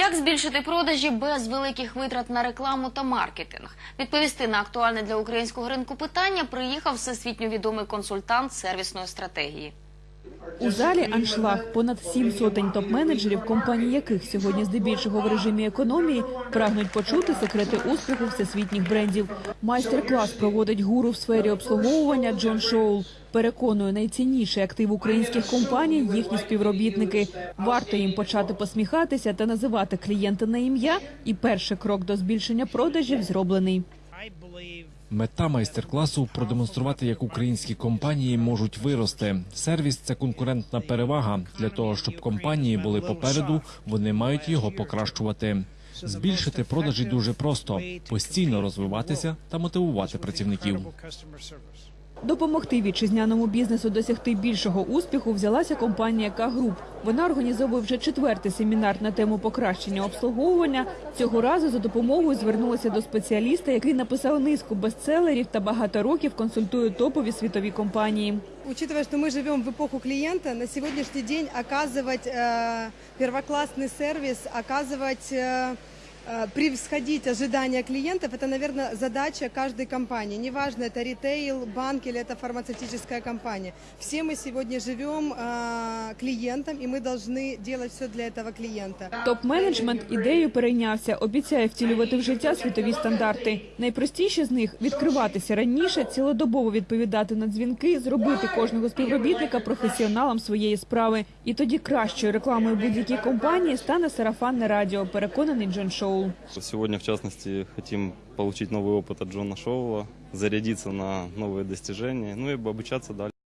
Як збільшити продажі без великих витрат на рекламу та маркетинг? Відповісти на актуальне для українського ринку питання приїхав всесвітньо відомий консультант сервісної стратегії. У залі аншлаг понад сім сотень топ-менеджерів, компаній яких сьогодні здебільшого в режимі економії прагнуть почути секрети успіху всесвітніх брендів. Майстер-клас проводить гуру в сфері обслуговування Джон Шоул. Переконує, найцінніший актив українських компаній їхні співробітники. Варто їм почати посміхатися та називати клієнта на ім'я. І перший крок до збільшення продажів зроблений. Мета майстер-класу продемонструвати, як українські компанії можуть вирости. Сервіс це конкурентна перевага. Для того щоб компанії були попереду, вони мають його покращувати. Збільшити продажі дуже просто постійно розвиватися та мотивувати працівників. Допомогти вітчизняному бізнесу досягти більшого успіху взялася компанія К-Груп. Вона організовує вже четвертий семінар на тему покращення обслуговування. Цього разу за допомогою звернулася до спеціаліста, який написав низку бестселерів та багато років консультує топові світові компанії. Учитывая, что мы живем в эпоху клиента, на сегодняшний день оказывать э, первоклассный сервис, оказывать, э, э, превосходить ожидания клиентов, это, наверное, задача каждой компании. Неважно, это ритейл, банк или это фармацевтическая компания. Все мы сегодня живем э, клиентом, и мы должны делать все для этого клиента. Топ-менеджмент ідею перейнявся, обіцяє втілювати в життя світові стандарти. Найпростіші з них відкриватися раніше, цілодобово відповідати на дзвінки, зробити кожного співробітника професіоналом своєї справи. І тоді кращою рекламою будь-якій компанії стане сарафанне радіо. Переконаний Джон Шоул. Сегодня, в частности, хотим получить новый опыт от Джона Шоула, зарядиться на новые достижения, ну и обучаться дальше.